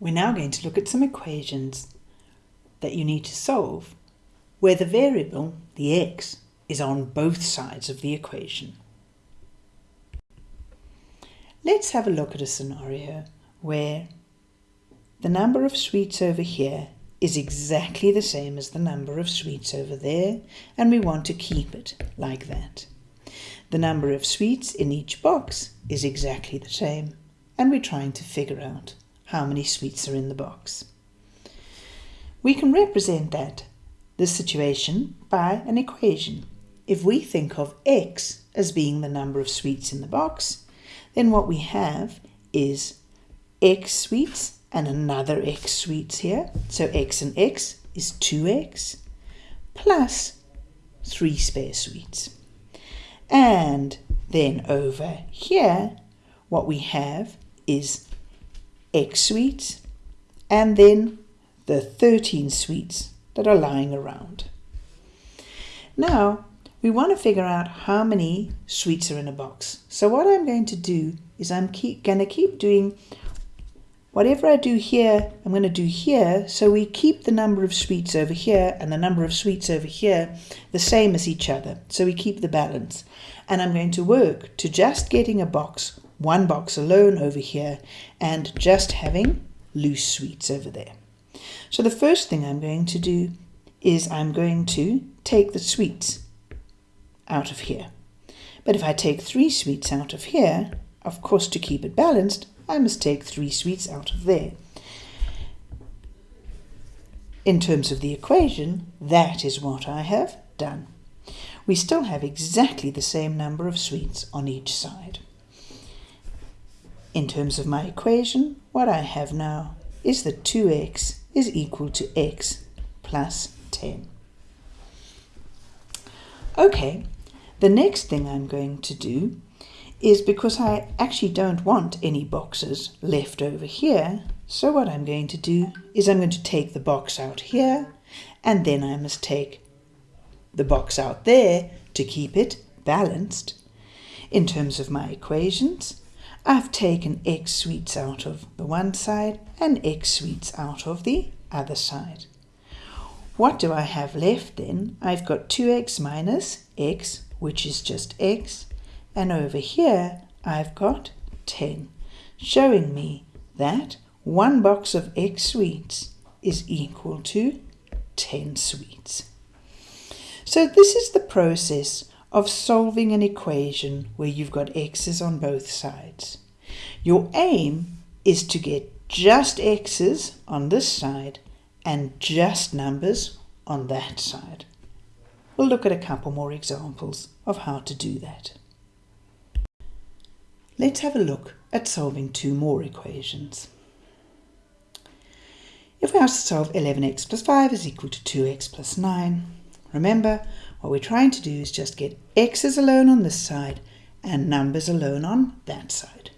We're now going to look at some equations that you need to solve where the variable, the x, is on both sides of the equation. Let's have a look at a scenario where the number of sweets over here is exactly the same as the number of sweets over there and we want to keep it like that. The number of sweets in each box is exactly the same and we're trying to figure out how many sweets are in the box. We can represent that, this situation, by an equation. If we think of x as being the number of sweets in the box, then what we have is x sweets and another x sweets here. So x and x is 2x plus 3 spare sweets. And then over here, what we have is X sweets, and then the 13 sweets that are lying around. Now, we want to figure out how many sweets are in a box. So what I'm going to do is I'm keep, going to keep doing whatever I do here, I'm going to do here. So we keep the number of sweets over here and the number of sweets over here the same as each other. So we keep the balance. And I'm going to work to just getting a box one box alone over here and just having loose sweets over there. So the first thing I'm going to do is I'm going to take the sweets out of here. But if I take three sweets out of here, of course to keep it balanced, I must take three sweets out of there. In terms of the equation, that is what I have done. We still have exactly the same number of sweets on each side. In terms of my equation, what I have now is that 2x is equal to x plus 10. Okay, the next thing I'm going to do is because I actually don't want any boxes left over here, so what I'm going to do is I'm going to take the box out here, and then I must take the box out there to keep it balanced. In terms of my equations, I've taken x sweets out of the one side and x sweets out of the other side. What do I have left then? I've got 2x minus x, which is just x, and over here I've got 10, showing me that one box of x sweets is equal to 10 sweets. So this is the process of solving an equation where you've got x's on both sides. Your aim is to get just x's on this side and just numbers on that side. We'll look at a couple more examples of how to do that. Let's have a look at solving two more equations. If we ask to solve 11x plus 5 is equal to 2x plus 9, remember what we're trying to do is just get x's alone on this side and numbers alone on that side.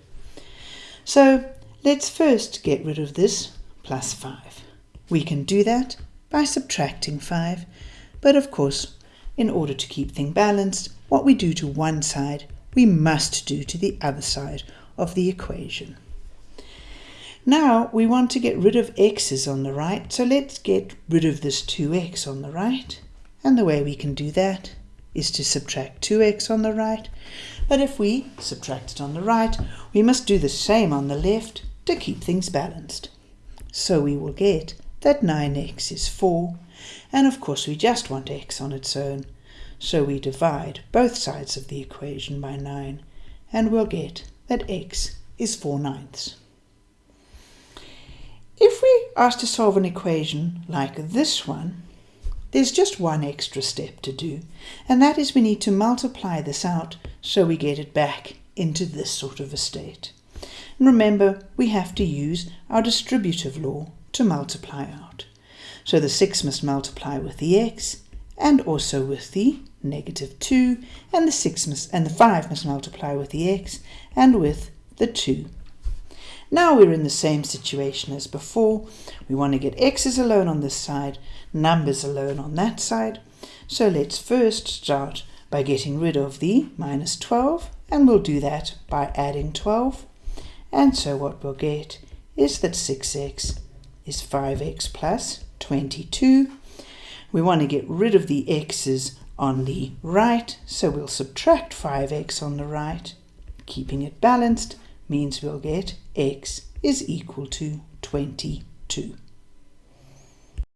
So let's first get rid of this plus 5. We can do that by subtracting 5, but of course, in order to keep things balanced, what we do to one side, we must do to the other side of the equation. Now we want to get rid of x's on the right, so let's get rid of this 2x on the right and the way we can do that is to subtract 2x on the right. But if we subtract it on the right, we must do the same on the left to keep things balanced. So we will get that 9x is 4, and of course we just want x on its own. So we divide both sides of the equation by 9, and we'll get that x is 4 ninths. If we ask to solve an equation like this one, there's just one extra step to do, and that is we need to multiply this out so we get it back into this sort of a state. And remember, we have to use our distributive law to multiply out. So the 6 must multiply with the x, and also with the negative 2, and the 6 must, and the 5 must multiply with the x, and with the 2. Now we're in the same situation as before. We want to get x's alone on this side, numbers alone on that side. So let's first start by getting rid of the minus 12, and we'll do that by adding 12. And so what we'll get is that 6x is 5x plus 22. We want to get rid of the x's on the right, so we'll subtract 5x on the right. Keeping it balanced means we'll get x is equal to 22.